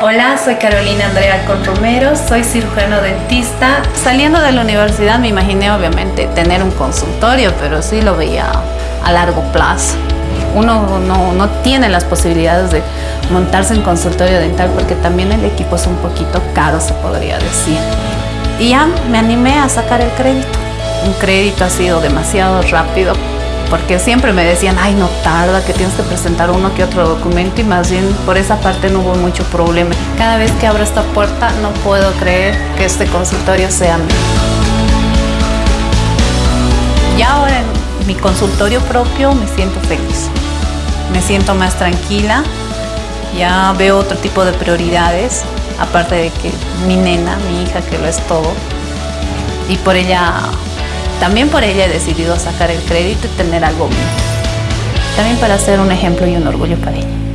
Hola, soy Carolina Andrea Alcón Romero, soy cirujano dentista. Saliendo de la universidad me imaginé obviamente tener un consultorio, pero sí lo veía a largo plazo. Uno no, no tiene las posibilidades de montarse en consultorio dental porque también el equipo es un poquito caro, se podría decir. Y ya me animé a sacar el crédito. Un crédito ha sido demasiado rápido porque siempre me decían, ay, no tarda, que tienes que presentar uno que otro documento y más bien por esa parte no hubo mucho problema. Cada vez que abro esta puerta no puedo creer que este consultorio sea mío. Y ahora en mi consultorio propio me siento feliz, me siento más tranquila, ya veo otro tipo de prioridades, aparte de que mi nena, mi hija, que lo es todo, y por ella también por ella he decidido sacar el crédito y tener algo mío. También para ser un ejemplo y un orgullo para ella.